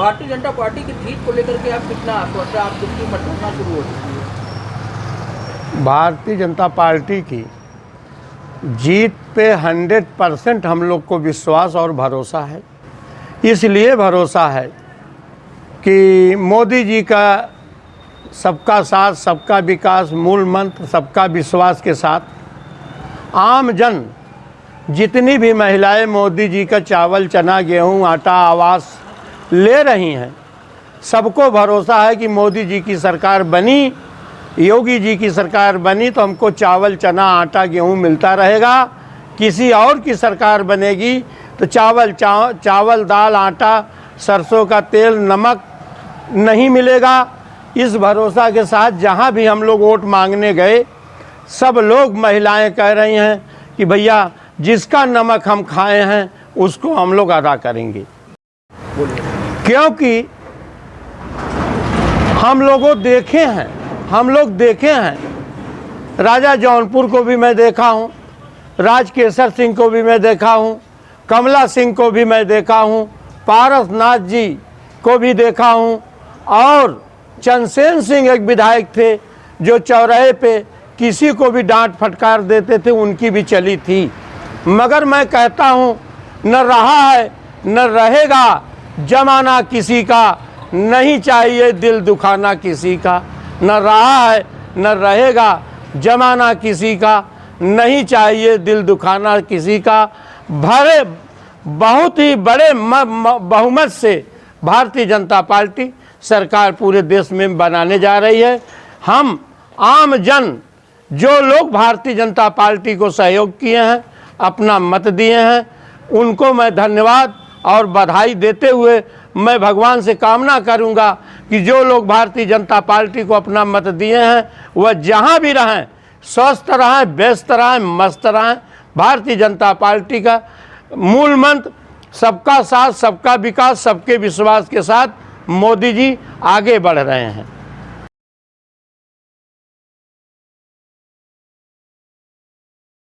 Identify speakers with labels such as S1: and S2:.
S1: Bharatiya Janata party की जीत को लेकर के आप कितना आश्वस्त है आप कितनी मतगणना शुरू हो चुकी है।
S2: भारतीय जनता पार्टी की जीत पे 100 परसेंट हम लोग को विश्वास और भरोसा है। इसलिए भरोसा है कि मोदी जी का सबका साथ, सबका विकास, मूल मंत्र, सबका विश्वास के साथ आम जन जितनी भी महिलाएँ मोदी जी का चावल, चना, गेहूँ, आटा, आवास ले रही हैं। सबको भरोसा है कि मोदी जी की सरकार बनी योगी जी की सरकार बनी तो हमको चावल चना आटा गेहूँ मिलता रहेगा। किसी और की सरकार बनेगी तो चावल चा, चावल दाल आटा सरसों का तेल नमक नहीं मिलेगा। इस भरोसा के साथ जहाँ भी हम लोग वोट मांगने गए सब लोग महिलाएँ कह रही हैं कि भैया जिसका नमक हम खाए हैं उसको हम लोग अदा करेंगे। क्योंकि हम लोगों देखे हैं, हम लोग देखे हैं। राजा जौनपुर को भी मैं देखा हूँ, राजकेसर सिंह को भी मैं देखा हूँ, कमला सिंह को भी मैं देखा हूँ, पारसनाथ जी को भी देखा हूँ, और चंदसेन सिंह एक विधायक थे जो चौराहे पे किसी को भी डांट फटकार देते थे, उनकी भी चली थी। मगर मैं कहता हूँ, न रहा है, न रहेगा जमाना किसी का, नहीं चाहिए दिल दुखाना किसी का। न रहा है, न रहेगा जमाना किसी का, नहीं चाहिए दिल दुखाना किसी का। भरे, बहुत ही बड़े बहुमत से भारतीय जनता पार्टी सरकार पूरे देश में बनाने जा रही है। हम आम जन जो लोग भारतीय जनता पार्टी को सहयोग किए हैं, अपना मत दिए हैं, उनको मैं धन्यवाद। और बधाई देते हुए मैं भगवान से कामना करूँगा कि जो लोग भारतीय जनता पार्टी को अपना मत दिए हैं, वह जहाँ भी रहें, स्वस्थ रहें, व्यस्त रहें, मस्त रहें, भारतीय जनता पार्टी का मूल मंत्र, सबका साथ, सबका विकास, सबके विश्वास के साथ मोदी जी आगे बढ़ रहे हैं।